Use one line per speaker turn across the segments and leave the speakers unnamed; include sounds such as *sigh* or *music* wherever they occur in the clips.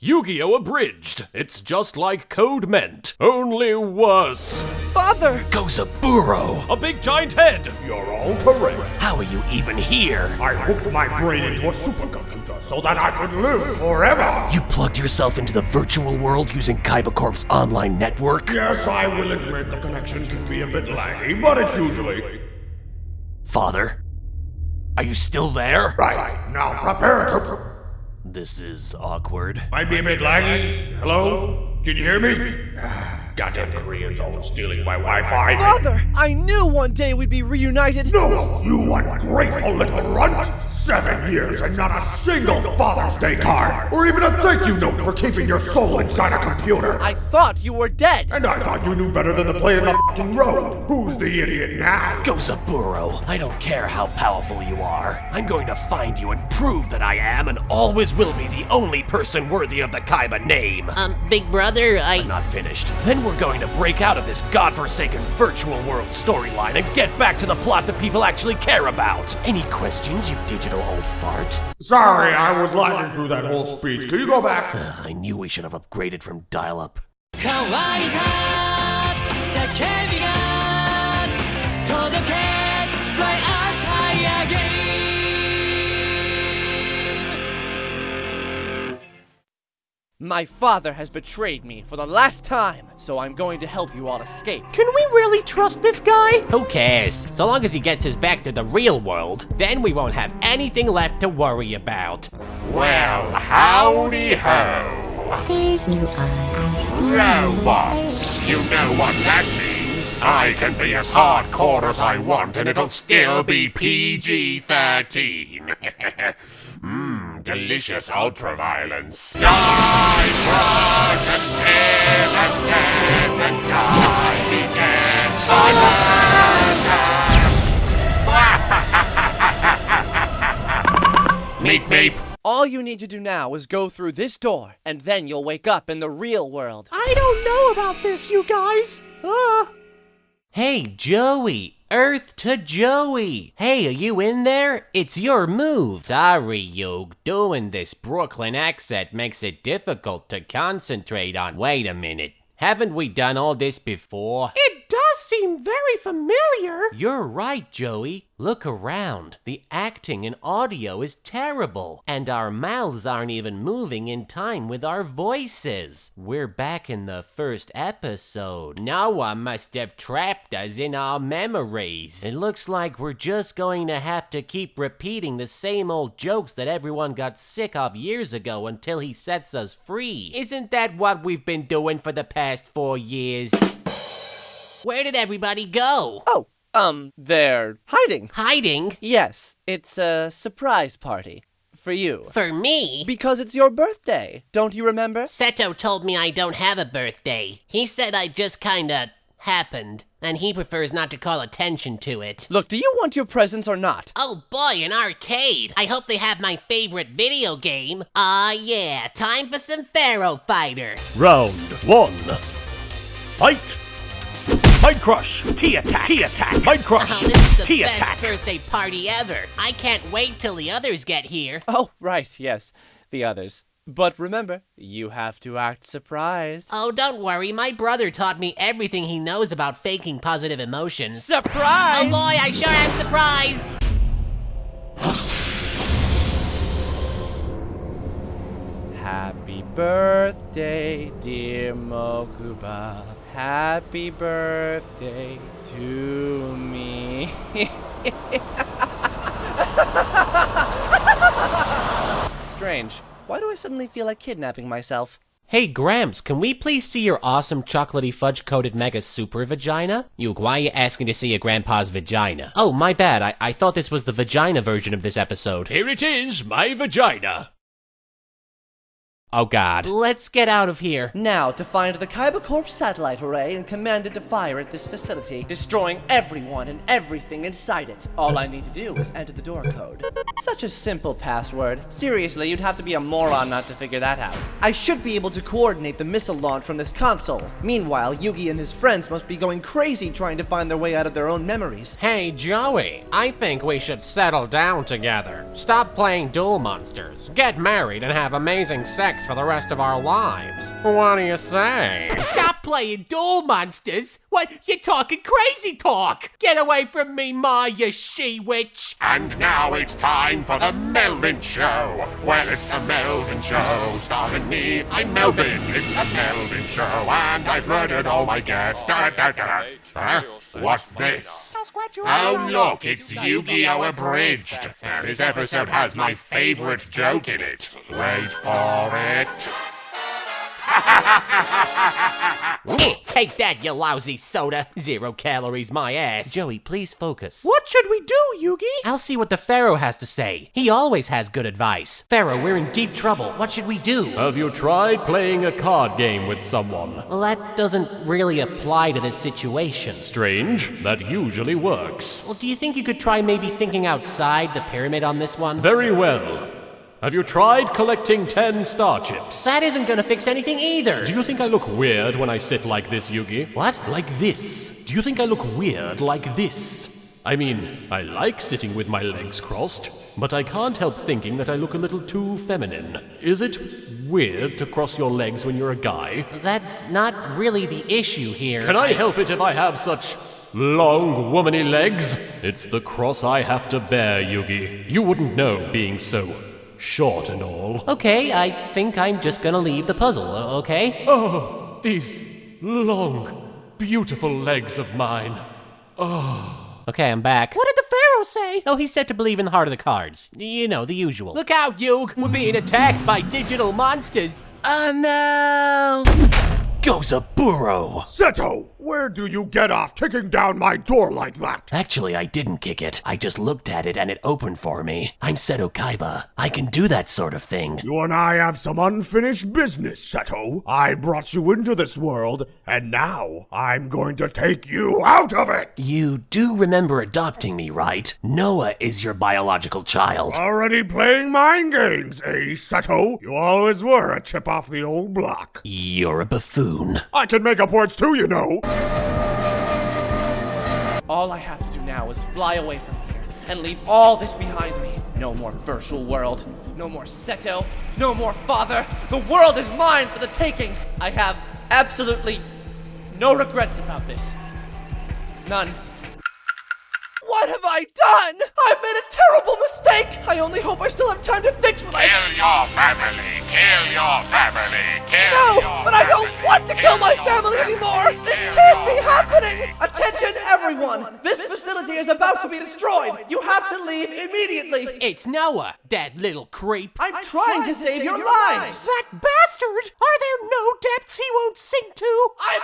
Yu-Gi-Oh! Abridged. It's just like Code Meant, only worse.
Father!
Gozaburo, a big giant head.
You're all correct.
How are you even here?
I hooked my brain into a supercomputer so that I could live forever.
You plugged yourself into the virtual world using Kaiba Corp's online network?
Yes, I will admit the connection can be a bit laggy, but it's usually.
Father? Are you still there?
Right, now prepare to.
This is awkward.
Might be a bit laggy. Hello? Did you hear me? *sighs* Goddamn Koreans always stealing my Wi-Fi.
Father! I knew one day we'd be reunited!
No, you ungrateful little runt! Seven years and not a single Father's Day card, or even a thank you note for keeping your soul inside a computer.
I thought you were dead!
And I thought you knew better than to play in the fucking road. Who's the idiot now?
Gozaburo, I don't care how powerful you are. I'm going to find you and prove that I am and always will be the only person worthy of the Kaiba name.
Um, big brother, I.
I'm not finished. Then we're going to break out of this godforsaken virtual world storyline and get back to the plot that people actually care about. Any questions, you digital old fart?
Sorry, I was laughing through that whole speech. Could you go back?
Uh, I knew we should have upgraded from dial-up.
My father has betrayed me for the last time, so I'm going to help you all escape.
Can we really trust this guy? Who cares? So long as he gets us back to the real world, then we won't have anything left to worry about.
Well, howdy ho. Robots, you know what that means. I can be as hardcore as I want and it'll still be PG-13. *laughs* Delicious ultraviolence. Die, crush, and kill, and death, and die again. *laughs* Meep meep.
All you need to do now is go through this door, and then you'll wake up in the real world.
I don't know about this, you guys. Ah. Hey, Joey. Earth to Joey. Hey, are you in there? It's your move. Sorry, Yug. Doing this Brooklyn accent makes it difficult to concentrate on. Wait a minute. Haven't we done all this before?
It does seem very familiar.
You're right, Joey. Look around. The acting and audio is terrible, and our mouths aren't even moving in time with our voices. We're back in the first episode. No one must have trapped us in our memories. It looks like we're just going to have to keep repeating the same old jokes that everyone got sick of years ago until he sets us free. Isn't that what we've been doing for the past four years? Where did everybody go?
Oh, um, they're hiding.
Hiding?
Yes, it's a surprise party. For you.
For me?
Because it's your birthday. Don't you remember?
Seto told me I don't have a birthday. He said I just kinda happened, and he prefers not to call attention to it.
Look, do you want your presents or not?
Oh boy, an arcade! I hope they have my favorite video game. Ah yeah, time for some Pharaoh Fighter.
Round one. Fight! Mind Crush! T-Attack! T-Attack! Mind Crush!
Oh, this is the
T-Attack!
best birthday party ever. I can't wait till the others get here.
Oh, right, yes, the others. But remember, you have to act surprised.
Oh, don't worry, my brother taught me everything he knows about faking positive emotions.
Surprise!
Oh boy, I sure am surprised!
Happy birthday, dear Mokuba. Happy birthday to me. *laughs* Strange. Why do I suddenly feel like kidnapping myself?
Hey Gramps, can we please see your awesome chocolatey fudge coated mega super vagina? You, why are you asking to see your grandpa's vagina? Oh, my bad, I, I thought this was the vagina version of this episode.
Here it is, my vagina.
Oh god. Let's get out of here.
Now, to find the Kaiba Corp satellite array and command it to fire at this facility, destroying everyone and everything inside it. All I need to do is enter the door code. Such a simple password. Seriously, you'd have to be a moron not to figure that out. I should be able to coordinate the missile launch from this console. Meanwhile, Yugi and his friends must be going crazy trying to find their way out of their own memories.
Hey, Joey, I think we should settle down together. Stop playing Duel Monsters. Get married and have amazing sex for the rest of our lives. What do you say?
Stop playing Duel Monsters! What? You're talking crazy talk! Get away from me, Ma, you she-witch!
And now it's time for the Melvin Show. Well, it's the Melvin Show, starring me. I'm Melvin. It's the Melvin Show, and I've murdered all my guests. Da, da, da. Huh? What's this? Oh, look, it's Yu-Gi-Oh! Abridged. And this episode has my favorite joke in it. Wait for it. *laughs*
Take that, you lousy soda! Zero calories, my ass!
Joey, please focus.
What should we do, Yugi?
I'll see what the Pharaoh has to say. He always has good advice. Pharaoh, we're in deep trouble. What should we do?
Have you tried playing a card game with someone?
Well, that doesn't really apply to this situation.
Strange, that usually works.
Well, do you think you could try maybe thinking outside the pyramid on this one?
Very well. Have you tried collecting 10 star chips?
That isn't gonna fix anything either.
Do you think I look weird when I sit like this, Yugi?
What?
Like this. Do you think I look weird like this? I mean, I like sitting with my legs crossed, but I can't help thinking that I look a little too feminine. Is it weird to cross your legs when you're a guy?
That's not really the issue here.
Can I help it if I have such long, womany legs? It's the cross I have to bear, Yugi. You wouldn't know being so short and all.
Okay, I think I'm just gonna leave the puzzle, uh, okay?
Oh, these long, beautiful legs of mine. Oh.
Okay, I'm back.
What did the Pharaoh say?
Oh, he said to believe in the heart of the cards. You know, the usual.
Look out, Yug! We're being attacked by digital monsters!
Oh no! Gozaburo!
Seto, where do you get off kicking down my door like that?
Actually, I didn't kick it. I just looked at it and it opened for me. I'm Seto Kaiba. I can do that sort of thing.
You and I have some unfinished business, Seto. I brought you into this world, and now I'm going to take you out of it!
You do remember adopting me, right? Noah is your biological child.
Already playing mind games, eh, Seto? You always were a chip off the old block.
You're a buffoon.
I can make up words too, you know.
All I have to do now is fly away from here and leave all this behind me. No more virtual world. No more Seto. No more father. The world is mine for the taking. I have absolutely no regrets about this. None. What have I done? I've made a terrible mistake. I only hope I still have time to fix what I.
Kill your family! Kill your family! Kill
No,
your
but I don't want to kill my family anymore. Facility is about to be destroyed. You have to leave immediately.
It's Noah, that little creep!
I'm trying to save your lives.
That bastard! Are there no depths he won't sink to?
I'm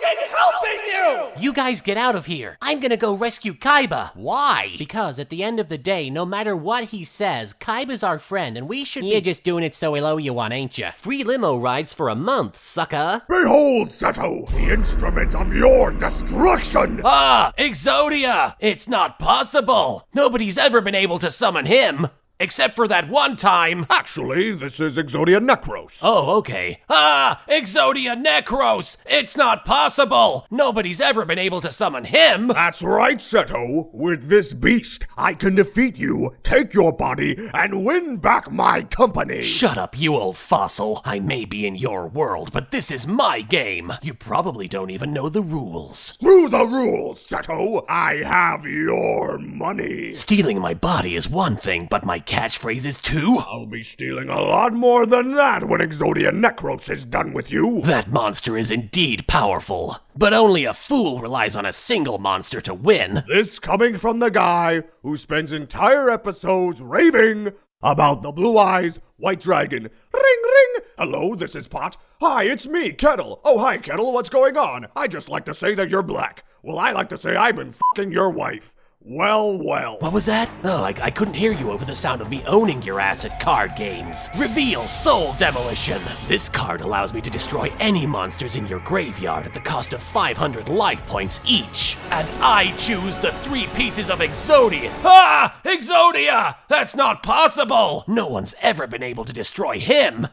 fucking helping you.
You guys get out of here. I'm gonna go rescue Kaiba. Why? Because at the end of the day, no matter what he says, Kaiba's our friend and we should You're just doing it so he'll owe you one, ain't ya?
Free limo rides for a month, sucker.
Behold, Seto, the instrument of your destruction!
Ah, Exodia! It's not possible! Nobody's ever been able to summon him! Except for that one time!
Actually, this is Exodia Necros.
Oh, okay. Ah, Exodia Necros! It's not possible! Nobody's ever been able to summon him!
That's right, Seto. With this beast, I can defeat you, take your body, and win back my company.
Shut up, you old fossil. I may be in your world, but this is my game. You probably don't even know the rules.
Screw the rules, Seto. I have your money.
Stealing my body is one thing, but my catchphrase is two?
I'll be stealing a lot more than that when Exodia Necros is done with you.
That monster is indeed powerful, but only a fool relies on a single monster to win.
This coming from the guy who spends entire episodes raving about the blue eyes white dragon. Ring ring. Hello, this is Pot. Hi, it's me, Kettle. Oh, hi, Kettle. What's going on? I just like to say that you're black. Well, I like to say I've been fucking your wife. Well, well.
What was that? Oh, I, I couldn't hear you over the sound of me owning your ass at card games. Reveal Soul Demolition. This card allows me to destroy any monsters in your graveyard at the cost of 500 life points each. And I choose the three pieces of Exodia. Ah! Exodia! That's not possible! No one's ever been able to destroy him.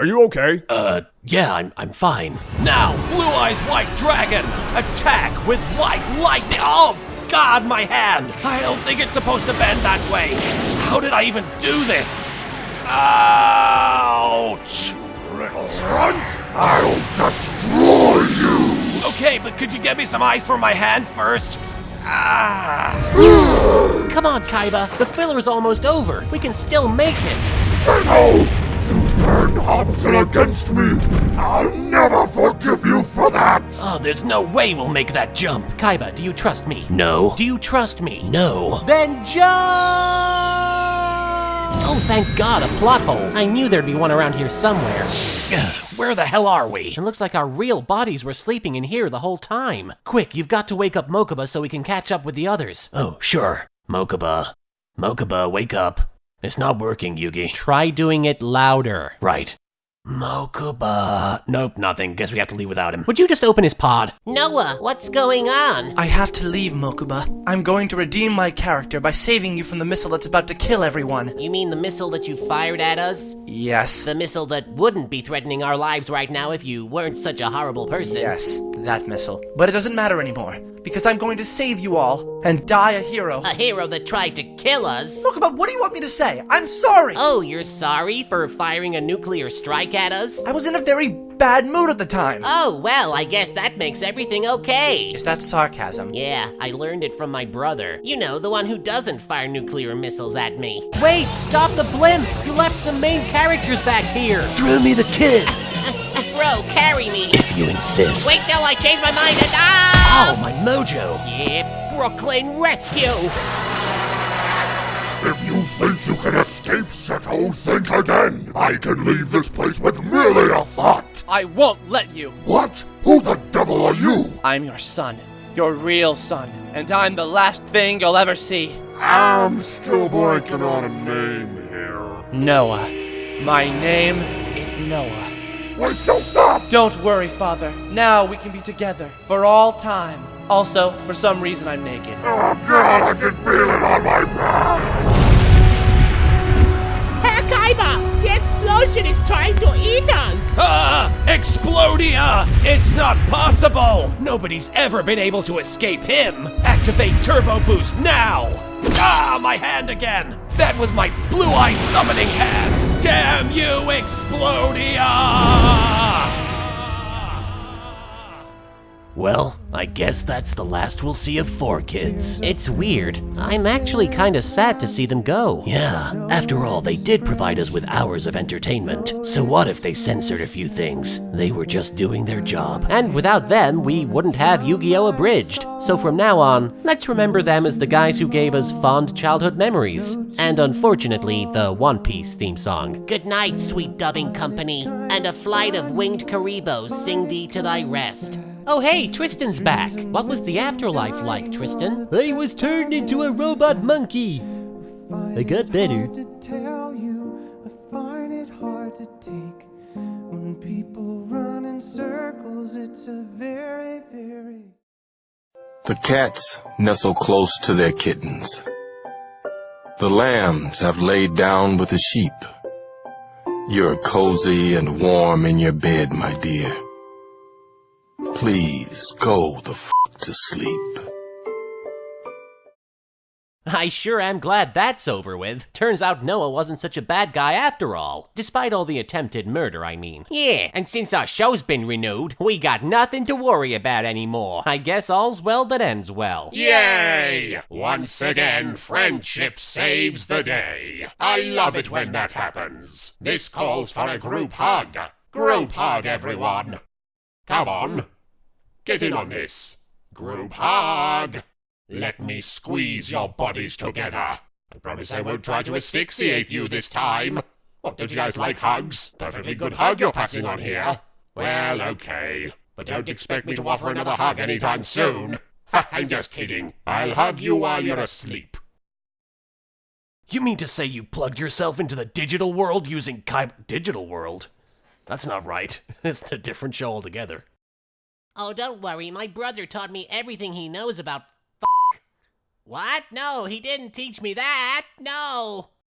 Are you okay?
Uh, yeah, I'm, I'm fine. Now, Blue Eyes White Dragon, attack with white lightning. Oh, God, my hand! I don't think it's supposed to bend that way. How did I even do this? Ouch!
Little runt! I'll destroy you!
Okay, but could you get me some ice for my hand first? Ah!
Come on, Kaiba. The filler's almost over. We can still make it.
Zeno! You turned Hobson against me! I'll never forgive you for that!
Oh, there's no way we'll make that jump.
Kaiba, do you trust me?
No.
Do you trust me?
No.
Then jump! Oh, thank God, a plot hole. I knew there'd be one around here somewhere. *sighs*
Where the hell are we?
It looks like our real bodies were sleeping in here the whole time. Quick, you've got to wake up Mokuba so we can catch up with the others.
Oh, sure. Mokuba. Mokuba, wake up. It's not working, Yugi.
Try doing it louder.
Right. Mokuba. Nope, nothing. Guess we have to leave without him.
Would you just open his pod?
Noah, what's going on?
I have to leave, Mokuba. I'm going to redeem my character by saving you from the missile that's about to kill everyone.
You mean the missile that you fired at us?
Yes.
The missile that wouldn't be threatening our lives right now if you weren't such a horrible person.
Yes, that missile. But it doesn't matter anymore, because I'm going to save you all and die a hero.
A hero that tried to kill us?
Look, Mokuba, what do you want me to say? I'm sorry!
Oh, you're sorry for firing a nuclear strike at us?
I was in a very bad mood at the time.
Oh, well, I guess that makes everything okay.
Is that sarcasm?
Yeah, I learned it from my brother. You know, the one who doesn't fire nuclear missiles at me.
Wait, stop the blimp! You left some main characters back here!
Throw me the kid.
Bro, carry me!
If you insist.
Wait, no, I changed my mind and ah!
Oh, my mojo.
Yeah, Brooklyn Rescue!
If you think you can escape Seto, think again! I can leave this place with merely a thought!
I won't let you.
What? Who the devil are you?
I'm your son. Your real son. And I'm the last thing you'll ever see.
I'm still blanking on a name here.
Noah. My name is Noah.
Wait, don't stop!
Don't worry, Father. Now we can be together for all time. Also, for some reason, I'm naked.
Oh god, I can feel it on my back!
Herr Kaiba, the explosion is trying to eat us.
Ah! Explodia! It's not possible! Nobody's ever been able to escape him! Activate Turbo Boost now! Ah, my hand again! That was my blue eye summoning hand! Damn you, Explodia! Well, I guess that's the last we'll see of 4Kids.
It's weird. I'm actually kinda sad to see them go.
Yeah, after all, they did provide us with hours of entertainment. So what if they censored a few things? They were just doing their job.
And without them, we wouldn't have Yu-Gi-Oh! Abridged. So from now on, let's remember them as the guys who gave us fond childhood memories. And unfortunately, the One Piece theme song.
Good night, sweet dubbing company, and a flight of winged Kuribohs sing thee to thy rest.
Oh hey, Tristan's back. What was the afterlife like, Tristan?
I was turned into a robot monkey. I got better.
to tell you, I find it hard to take. When people run in circles, it's a very, very
The cats nestle close to their kittens. The lambs have laid down with the sheep. You're cozy and warm in your bed, my dear. Please go the f to sleep.
I sure am glad that's over with. Turns out Noah wasn't such a bad guy after all. Despite all the attempted murder, I mean.
Yeah, and since our show's been renewed, we got nothing to worry about anymore.
I guess all's well that ends well.
Yay! Once again, friendship saves the day. I love it when that happens. This calls for a group hug. Group hug, everyone. Come on. Get in on this. Group hug. Let me squeeze your bodies together. I promise I won't try to asphyxiate you this time. What, don't you guys like hugs? Perfectly good hug you're passing on here. Well, okay. But don't expect me to offer another hug anytime soon. I'm just kidding. I'll hug you while you're asleep.
You mean to say you plugged yourself into the digital world using Kai... Digital world? That's not right. *laughs* It's a different show altogether.
Oh, don't worry, my brother taught me everything he knows about f. What? No, he didn't teach me that. No.